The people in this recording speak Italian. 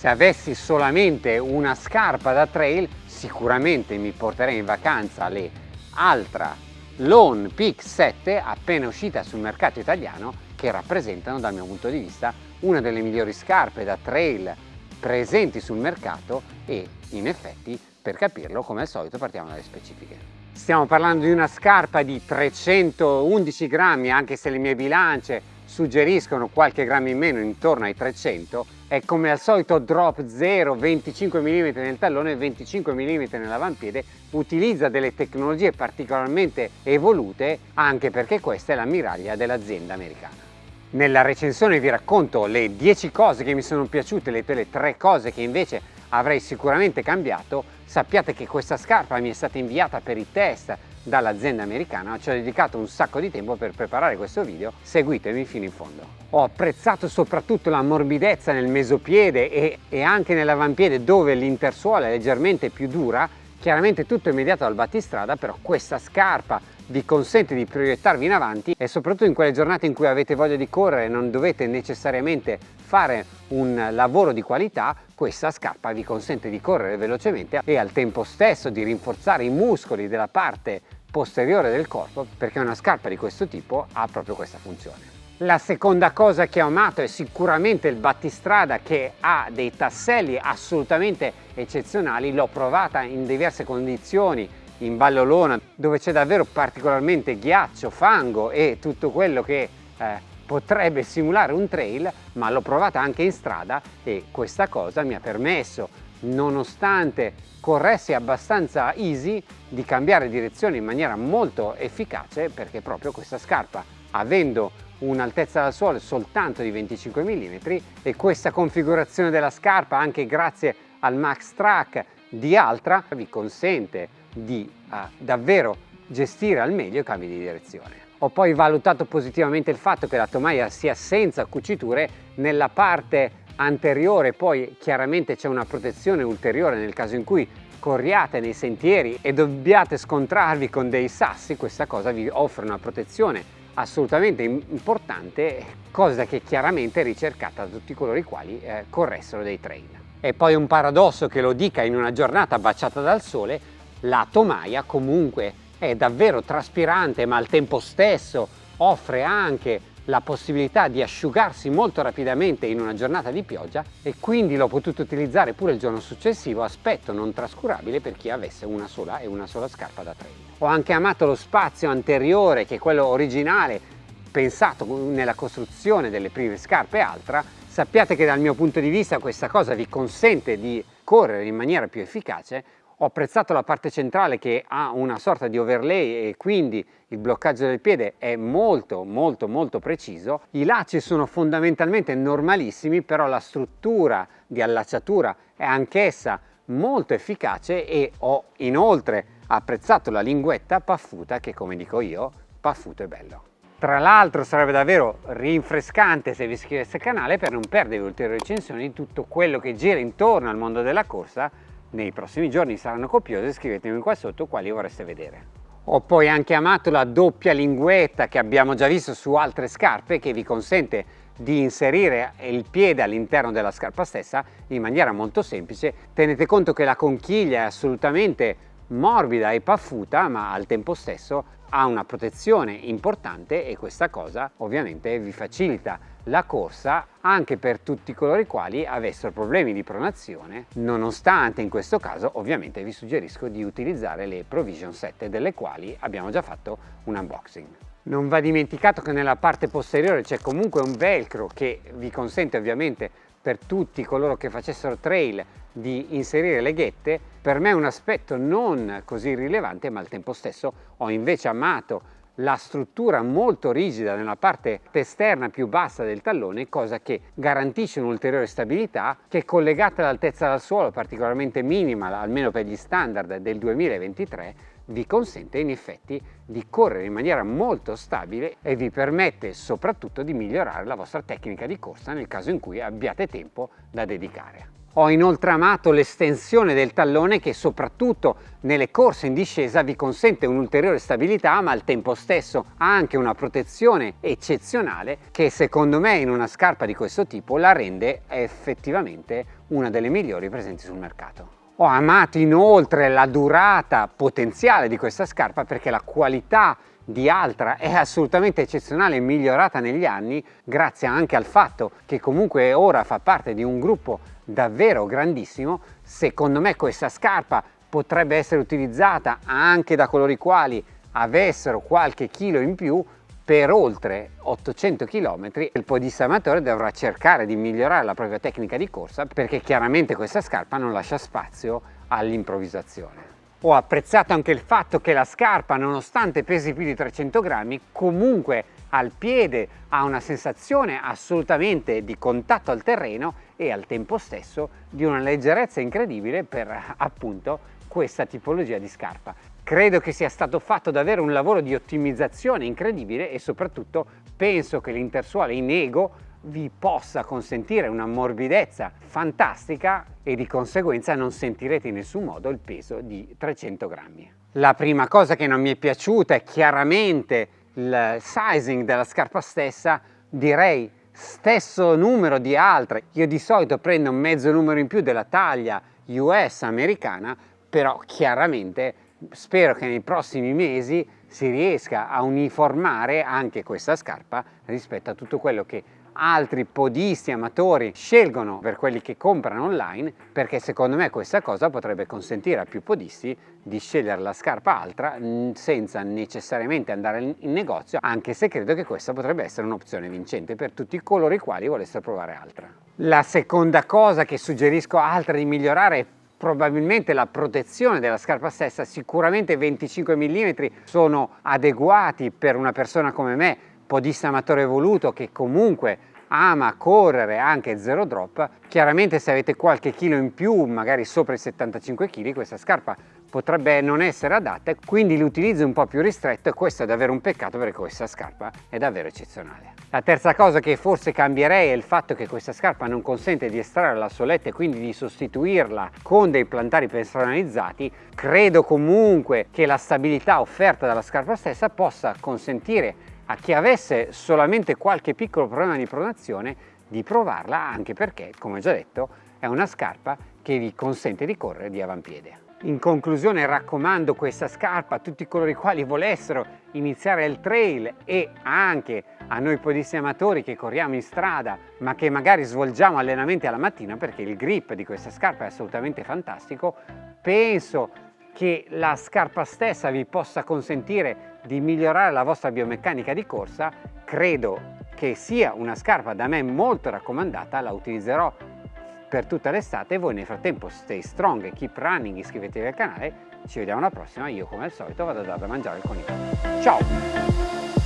Se avessi solamente una scarpa da trail sicuramente mi porterei in vacanza le Altra Lone Peak 7 appena uscita sul mercato italiano che rappresentano dal mio punto di vista una delle migliori scarpe da trail presenti sul mercato e in effetti per capirlo come al solito partiamo dalle specifiche. Stiamo parlando di una scarpa di 311 grammi anche se le mie bilance suggeriscono qualche grammo in meno intorno ai 300 è come al solito drop 0 25 mm nel tallone e 25 mm nell'avampiede. Utilizza delle tecnologie particolarmente evolute anche perché questa è l'ammiraglia dell'azienda americana. Nella recensione vi racconto le 10 cose che mi sono piaciute le, le 3 cose che invece avrei sicuramente cambiato. Sappiate che questa scarpa mi è stata inviata per i test dall'azienda americana, ci ho dedicato un sacco di tempo per preparare questo video, seguitemi fino in fondo. Ho apprezzato soprattutto la morbidezza nel mesopiede e, e anche nell'avampiede dove l'intersuola è leggermente più dura, chiaramente tutto immediato dal battistrada, però questa scarpa vi consente di proiettarvi in avanti e soprattutto in quelle giornate in cui avete voglia di correre e non dovete necessariamente fare un lavoro di qualità, questa scarpa vi consente di correre velocemente e al tempo stesso di rinforzare i muscoli della parte posteriore del corpo perché una scarpa di questo tipo ha proprio questa funzione. La seconda cosa che ho amato è sicuramente il battistrada che ha dei tasselli assolutamente eccezionali, l'ho provata in diverse condizioni in Ballolona dove c'è davvero particolarmente ghiaccio, fango e tutto quello che eh, potrebbe simulare un trail ma l'ho provata anche in strada e questa cosa mi ha permesso nonostante corressi abbastanza easy di cambiare direzione in maniera molto efficace perché proprio questa scarpa avendo un'altezza dal suolo soltanto di 25 mm e questa configurazione della scarpa anche grazie al Max Track di Altra vi consente di uh, davvero gestire al meglio i cambi di direzione. Ho poi valutato positivamente il fatto che la tomaia sia senza cuciture nella parte anteriore, poi chiaramente c'è una protezione ulteriore nel caso in cui corriate nei sentieri e dobbiate scontrarvi con dei sassi, questa cosa vi offre una protezione assolutamente importante, cosa che chiaramente è ricercata da tutti coloro i quali eh, corressero dei trail. È poi un paradosso che lo dica in una giornata baciata dal sole, la tomaia comunque è davvero traspirante ma al tempo stesso offre anche la possibilità di asciugarsi molto rapidamente in una giornata di pioggia e quindi l'ho potuto utilizzare pure il giorno successivo, aspetto non trascurabile per chi avesse una sola e una sola scarpa da trail. Ho anche amato lo spazio anteriore che è quello originale pensato nella costruzione delle prime scarpe Altra, sappiate che dal mio punto di vista questa cosa vi consente di correre in maniera più efficace ho apprezzato la parte centrale che ha una sorta di overlay e quindi il bloccaggio del piede è molto molto molto preciso. I lacci sono fondamentalmente normalissimi però la struttura di allacciatura è anch'essa molto efficace e ho inoltre apprezzato la linguetta paffuta che come dico io paffuto è bello. Tra l'altro sarebbe davvero rinfrescante se vi iscriveste al canale per non perdere ulteriori recensioni di tutto quello che gira intorno al mondo della corsa nei prossimi giorni saranno copiose, scrivetemi qua sotto quali vorreste vedere. Ho poi anche amato la doppia linguetta che abbiamo già visto su altre scarpe che vi consente di inserire il piede all'interno della scarpa stessa in maniera molto semplice. Tenete conto che la conchiglia è assolutamente morbida e paffuta ma al tempo stesso ha una protezione importante e questa cosa ovviamente vi facilita la corsa anche per tutti coloro i quali avessero problemi di pronazione nonostante in questo caso ovviamente vi suggerisco di utilizzare le Provision 7 delle quali abbiamo già fatto un unboxing. Non va dimenticato che nella parte posteriore c'è comunque un velcro che vi consente ovviamente per tutti coloro che facessero trail di inserire le ghette, per me è un aspetto non così rilevante ma al tempo stesso ho invece amato la struttura molto rigida nella parte esterna più bassa del tallone, cosa che garantisce un'ulteriore stabilità che collegata all'altezza dal suolo particolarmente minima, almeno per gli standard del 2023, vi consente in effetti di correre in maniera molto stabile e vi permette soprattutto di migliorare la vostra tecnica di corsa nel caso in cui abbiate tempo da dedicare. Ho inoltre amato l'estensione del tallone che soprattutto nelle corse in discesa vi consente un'ulteriore stabilità ma al tempo stesso ha anche una protezione eccezionale che secondo me in una scarpa di questo tipo la rende effettivamente una delle migliori presenti sul mercato. Ho amato inoltre la durata potenziale di questa scarpa perché la qualità di Altra è assolutamente eccezionale e migliorata negli anni grazie anche al fatto che comunque ora fa parte di un gruppo davvero grandissimo. Secondo me questa scarpa potrebbe essere utilizzata anche da coloro i quali avessero qualche chilo in più per oltre 800 km il podista amatore dovrà cercare di migliorare la propria tecnica di corsa perché chiaramente questa scarpa non lascia spazio all'improvvisazione. Ho apprezzato anche il fatto che la scarpa, nonostante pesi più di 300 grammi, comunque al piede ha una sensazione assolutamente di contatto al terreno e al tempo stesso di una leggerezza incredibile per appunto questa tipologia di scarpa. Credo che sia stato fatto davvero un lavoro di ottimizzazione incredibile e soprattutto penso che l'intersuale in Ego vi possa consentire una morbidezza fantastica e di conseguenza non sentirete in nessun modo il peso di 300 grammi. La prima cosa che non mi è piaciuta è chiaramente il sizing della scarpa stessa, direi stesso numero di altre. Io di solito prendo un mezzo numero in più della taglia US americana, però chiaramente spero che nei prossimi mesi si riesca a uniformare anche questa scarpa rispetto a tutto quello che altri podisti amatori scelgono per quelli che comprano online perché secondo me questa cosa potrebbe consentire a più podisti di scegliere la scarpa altra senza necessariamente andare in negozio anche se credo che questa potrebbe essere un'opzione vincente per tutti coloro i quali volessero provare altra. La seconda cosa che suggerisco altra di migliorare è probabilmente la protezione della scarpa stessa, sicuramente 25 mm sono adeguati per una persona come me, podista amatore evoluto che comunque ama correre anche zero drop, chiaramente se avete qualche chilo in più, magari sopra i 75 kg, questa scarpa potrebbe non essere adatta, quindi l'utilizzo è un po' più ristretto e questo è davvero un peccato perché questa scarpa è davvero eccezionale. La terza cosa che forse cambierei è il fatto che questa scarpa non consente di estrarre la soletta e quindi di sostituirla con dei plantari personalizzati. Credo comunque che la stabilità offerta dalla scarpa stessa possa consentire a chi avesse solamente qualche piccolo problema di pronazione di provarla anche perché, come già detto, è una scarpa che vi consente di correre di avampiede. In conclusione raccomando questa scarpa a tutti coloro i quali volessero iniziare il trail e anche a noi podisti amatori che corriamo in strada ma che magari svolgiamo allenamenti alla mattina perché il grip di questa scarpa è assolutamente fantastico. Penso che la scarpa stessa vi possa consentire di migliorare la vostra biomeccanica di corsa. Credo che sia una scarpa da me molto raccomandata, la utilizzerò per tutta l'estate voi nel frattempo stay strong, keep running, iscrivetevi al canale, ci vediamo alla prossima, io come al solito vado a dare da mangiare il coniglio. Ciao!